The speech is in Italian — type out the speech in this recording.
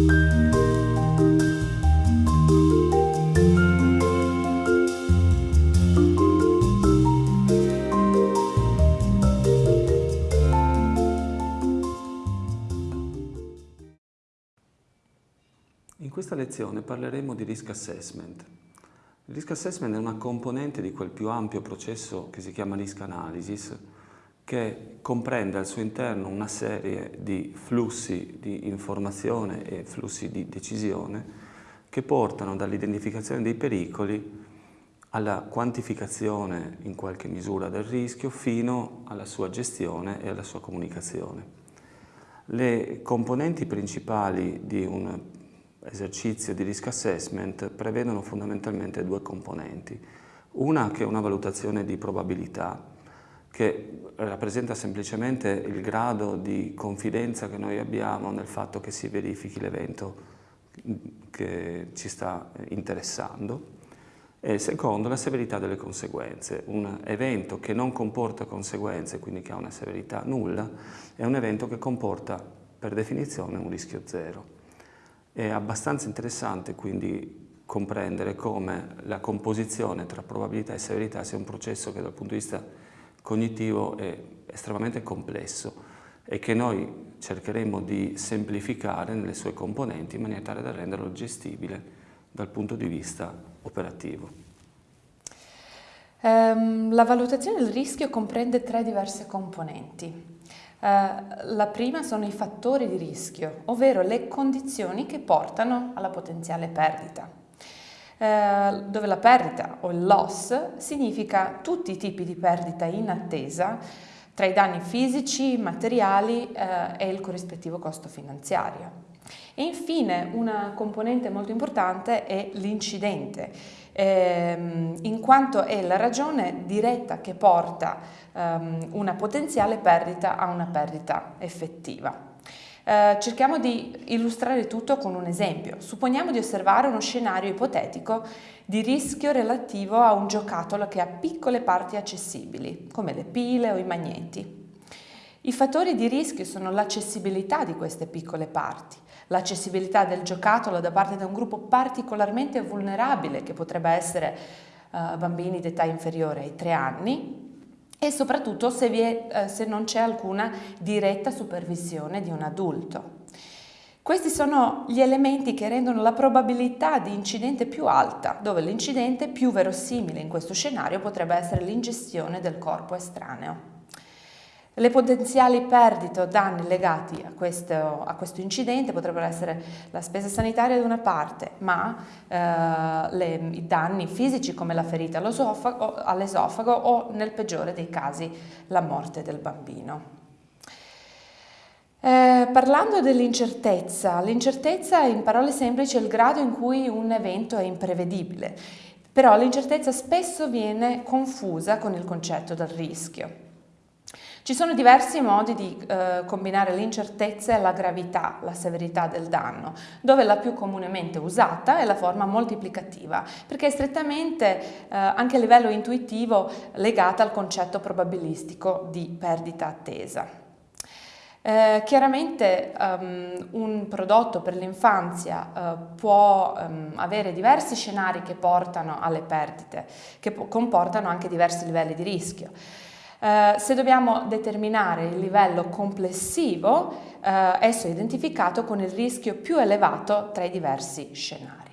In questa lezione parleremo di risk assessment. Il risk assessment è una componente di quel più ampio processo che si chiama risk analysis, che comprende al suo interno una serie di flussi di informazione e flussi di decisione che portano dall'identificazione dei pericoli alla quantificazione in qualche misura del rischio fino alla sua gestione e alla sua comunicazione. Le componenti principali di un esercizio di risk assessment prevedono fondamentalmente due componenti. Una che è una valutazione di probabilità, che rappresenta semplicemente il grado di confidenza che noi abbiamo nel fatto che si verifichi l'evento che ci sta interessando. E secondo, la severità delle conseguenze. Un evento che non comporta conseguenze, quindi che ha una severità nulla, è un evento che comporta per definizione un rischio zero. È abbastanza interessante quindi comprendere come la composizione tra probabilità e severità sia un processo che dal punto di vista cognitivo è estremamente complesso e che noi cercheremo di semplificare nelle sue componenti in maniera tale da renderlo gestibile dal punto di vista operativo. Um, la valutazione del rischio comprende tre diverse componenti. Eh, la prima sono i fattori di rischio, ovvero le condizioni che portano alla potenziale perdita, uh, dove la perdita o il loss significa tutti i tipi di perdita in attesa tra i danni fisici, materiali uh, e il corrispettivo costo finanziario. E infine una componente molto importante è l'incidente, ehm, in quanto è la ragione diretta che porta ehm, una potenziale perdita a una perdita effettiva. Eh, cerchiamo di illustrare tutto con un esempio. Supponiamo di osservare uno scenario ipotetico di rischio relativo a un giocattolo che ha piccole parti accessibili, come le pile o i magneti. I fattori di rischio sono l'accessibilità di queste piccole parti, l'accessibilità del giocattolo da parte di un gruppo particolarmente vulnerabile che potrebbe essere uh, bambini d'età inferiore ai 3 anni e soprattutto se, è, uh, se non c'è alcuna diretta supervisione di un adulto. Questi sono gli elementi che rendono la probabilità di incidente più alta, dove l'incidente più verosimile in questo scenario potrebbe essere l'ingestione del corpo estraneo. Le potenziali perdite o danni legati a questo, a questo, incidente potrebbero essere la spesa sanitaria da una parte, ma eh, le, i danni fisici come la ferita all'esofago o nel peggiore dei casi la morte del bambino. Eh, parlando dell'incertezza, l'incertezza in parole semplici è il grado in cui un evento è imprevedibile, però l'incertezza spesso viene confusa con il concetto del rischio. Ci sono diversi modi di eh, combinare l'incertezza e la gravità, la severità del danno, dove la più comunemente usata è la forma moltiplicativa, perché è strettamente eh, anche a livello intuitivo legata al concetto probabilistico di perdita attesa. Eh, chiaramente um, un prodotto per l'infanzia uh, può um, avere diversi scenari che portano alle perdite, che comportano anche diversi livelli di rischio. Eh, se dobbiamo determinare il livello complessivo, eh, esso è identificato con il rischio più elevato tra i diversi scenari.